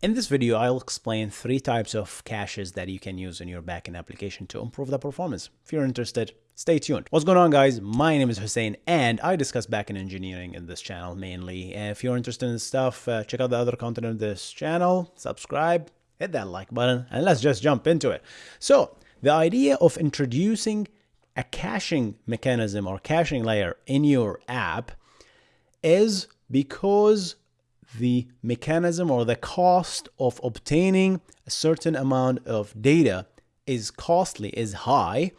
In this video, I'll explain three types of caches that you can use in your backend application to improve the performance. If you're interested, stay tuned. What's going on guys? My name is Hussein and I discuss backend engineering in this channel mainly. If you're interested in stuff, uh, check out the other content on this channel, subscribe, hit that like button, and let's just jump into it. So the idea of introducing a caching mechanism or caching layer in your app is because the mechanism or the cost of obtaining a certain amount of data is costly, is high,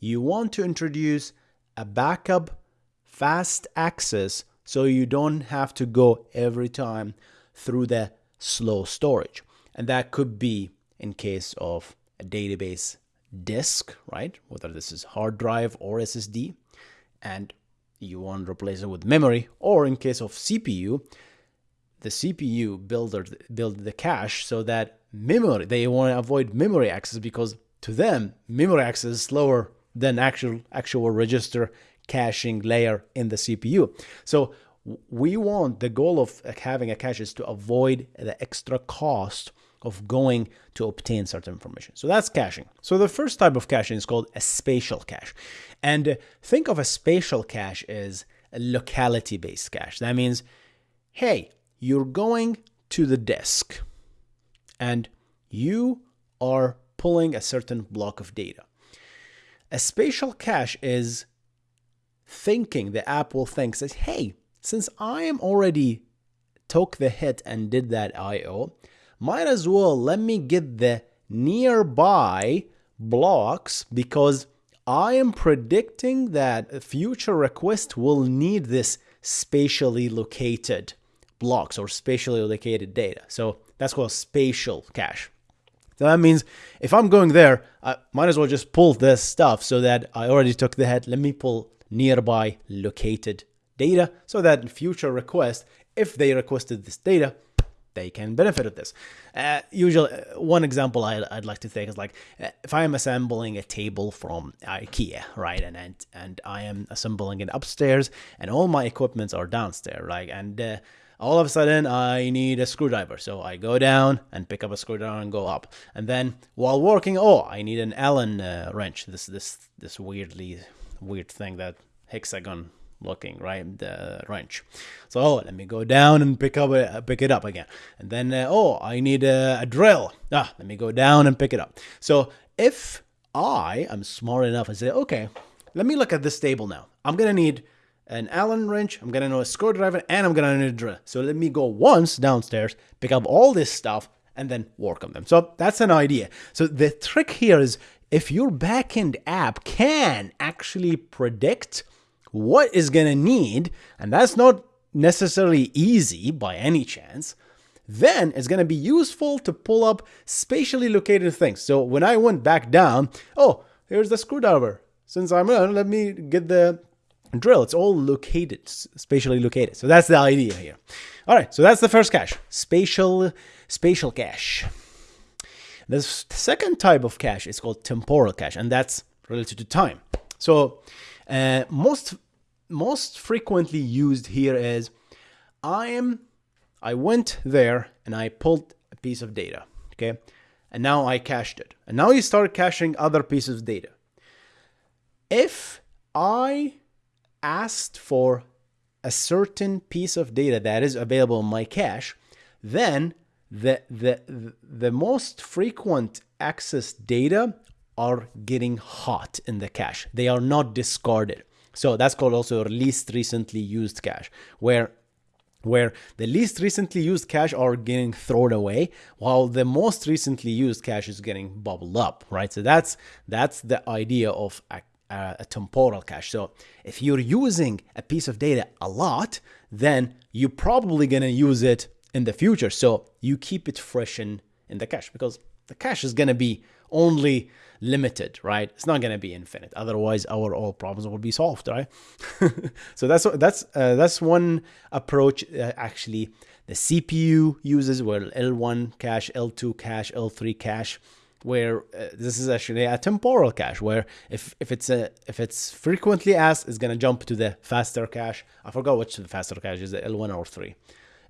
you want to introduce a backup fast access so you don't have to go every time through the slow storage. And that could be in case of a database disk, right? Whether this is hard drive or SSD, and you want to replace it with memory, or in case of CPU, the CPU builder build the cache so that memory they want to avoid memory access because to them memory access is slower than actual actual register caching layer in the CPU. So we want the goal of uh, having a cache is to avoid the extra cost of going to obtain certain information. So that's caching. So the first type of caching is called a spatial cache. And uh, think of a spatial cache as a locality based cache. That means, hey, you're going to the desk and you are pulling a certain block of data. A spatial cache is thinking, the app will think, says, hey, since I am already took the hit and did that IO, might as well let me get the nearby blocks because I am predicting that future request will need this spatially located blocks or spatially located data. So that's called spatial cache. So that means if I'm going there, I might as well just pull this stuff so that I already took the head. Let me pull nearby located data so that in future requests, if they requested this data, they can benefit of this. Uh, usually, uh, one example I'd, I'd, like to think is like uh, if I am assembling a table from IKEA, right, and and, and I am assembling it upstairs, and all my equipments are downstairs, right, and uh, all of a sudden I need a screwdriver. So I go down and pick up a screwdriver and go up. And then while working, oh, I need an Allen uh, wrench. This this this weirdly weird thing that hexagon looking, right? The wrench. So oh, let me go down and pick up uh, pick it up again. And then uh, oh, I need a, a drill. Ah, let me go down and pick it up. So if I am smart enough and say, okay, let me look at this table now. I'm gonna need an Allen wrench, I'm gonna know a screwdriver, and I'm gonna need a drill. So let me go once downstairs, pick up all this stuff, and then work on them. So that's an idea. So the trick here is if your backend app can actually predict what is gonna need, and that's not necessarily easy by any chance, then it's going to be useful to pull up spatially located things. So when I went back down, oh, here's the screwdriver. Since I'm, uh, let me get the drill. It's all located, spatially located. So that's the idea here. All right, so that's the first cache, spatial, spatial cache. The second type of cache is called temporal cache, and that's related to time. So uh, most most frequently used here is I am I went there and I pulled a piece of data, okay, and now I cached it, and now you start caching other pieces of data. If I asked for a certain piece of data that is available in my cache, then the, the, the most frequent access data are getting hot in the cache. They are not discarded. So that's called also least recently used cache, where where the least recently used cache are getting thrown away while the most recently used cache is getting bubbled up right so that's that's the idea of a uh, a temporal cache. So if you're using a piece of data a lot, then you're probably going to use it in the future. So you keep it fresh in, in the cache because the cache is going to be only limited, right? It's not going to be infinite. Otherwise, our all problems will be solved, right? so that's that's uh, that's one approach. Uh, actually, the CPU uses where L1 cache, L2 cache, L3 cache where uh, this is actually a temporal cache where if, if it's a if it's frequently asked it's going to jump to the faster cache i forgot which the faster cache is the l1 or 3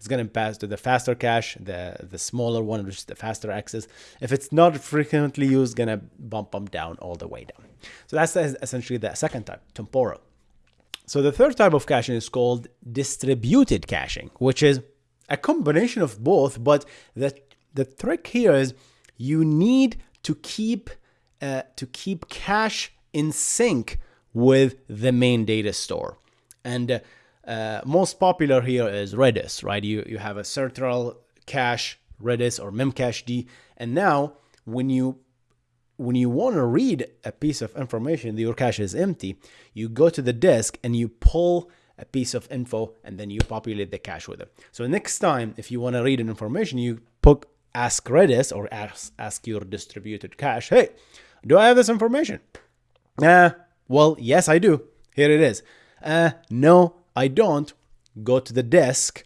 it's going to pass to the faster cache, the, the smaller one, which is the faster access. If it's not frequently used, going to bump them down all the way down. So that's essentially the second type, temporal. So the third type of caching is called distributed caching, which is a combination of both, but the, the trick here is you need to keep uh, to keep cache in sync with the main data store. And uh, uh, most popular here is Redis, right? You, you have a central cache, Redis or memcached. And now when you when you want to read a piece of information, your cache is empty, you go to the disk and you pull a piece of info and then you populate the cache with it. So next time, if you want to read an information, you put ask Redis or ask, ask your distributed cache, hey, do I have this information? Uh, well, yes, I do. Here it is. Uh, no, I don't. Go to the disk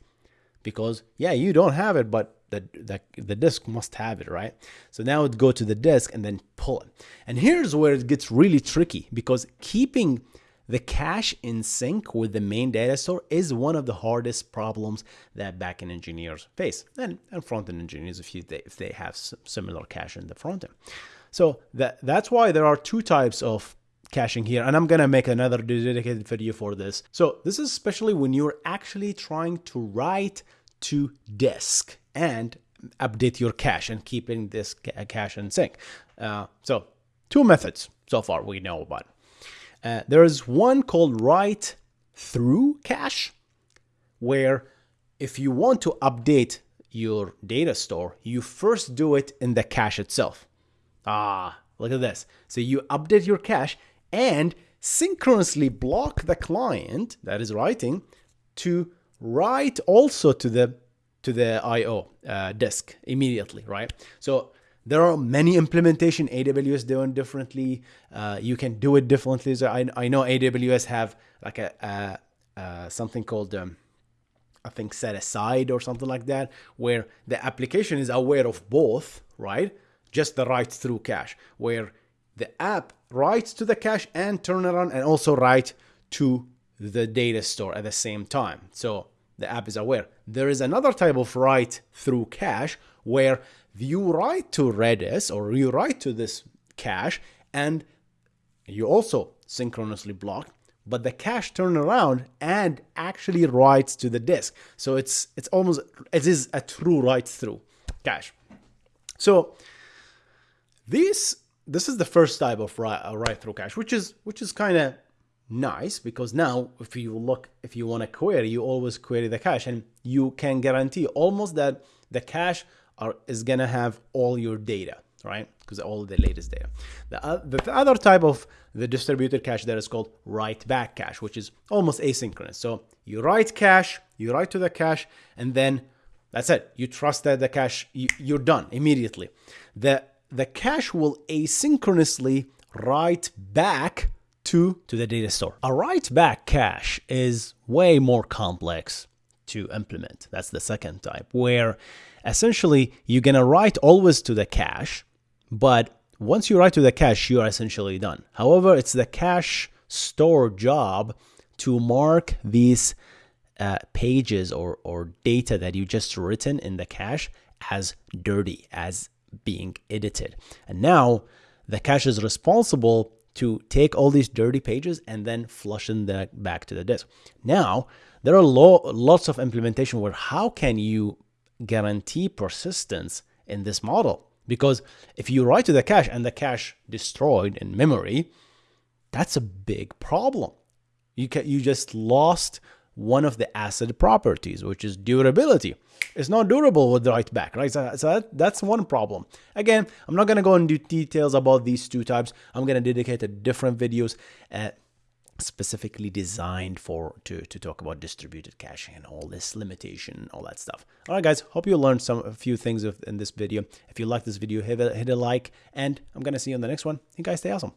because, yeah, you don't have it, but the, the, the disk must have it, right? So now it go to the disk and then pull it. And here's where it gets really tricky because keeping the cache in sync with the main data store is one of the hardest problems that backend engineers face and, and front-end engineers if, you, if they have similar cache in the front end. So that, that's why there are two types of caching here and I'm gonna make another dedicated video for this. So this is especially when you're actually trying to write to disk and update your cache and keeping this cache in sync. Uh, so two methods so far we know about. Uh, there is one called write through cache where if you want to update your data store, you first do it in the cache itself. Ah, look at this. So you update your cache and synchronously block the client that is writing to write also to the to the IO uh, disk immediately, right? So there are many implementation AWS doing differently. Uh, you can do it differently. So I, I know AWS have like a, a, a something called um, I think set aside or something like that, where the application is aware of both, right? Just the write through cache, where the app writes to the cache and turn around and also write to the data store at the same time. So the app is aware. There is another type of write through cache where you write to Redis or you write to this cache and you also synchronously block but the cache turn around and actually writes to the disk so it's it's almost it is a true write through cache so this this is the first type of write, uh, write through cache which is which is kind of nice because now if you look if you want to query you always query the cache and you can guarantee almost that the cache are, is going to have all your data, right? Because all the latest data. The, uh, the other type of the distributed cache that is called write back cache, which is almost asynchronous. So you write cache, you write to the cache, and then that's it. You trust that the cache, you, you're done immediately. The, the cache will asynchronously write back to, to the data store. A write back cache is way more complex to implement. That's the second type, where essentially you're gonna write always to the cache, but once you write to the cache, you are essentially done. However, it's the cache store job to mark these uh, pages or, or data that you just written in the cache as dirty, as being edited. And now the cache is responsible to take all these dirty pages and then flush them back to the disk. Now, there are lo lots of implementation where how can you guarantee persistence in this model. Because if you write to the cache and the cache destroyed in memory, that's a big problem. You, you just lost one of the ACID properties, which is durability. It's not durable with the write back, right? So, so that, that's one problem. Again, I'm not going to go into details about these two types. I'm going to dedicate a different videos. Uh, specifically designed for to, to talk about distributed caching and all this limitation all that stuff all right guys hope you learned some a few things in this video if you like this video hit a, hit a like and i'm gonna see you in the next one you guys stay awesome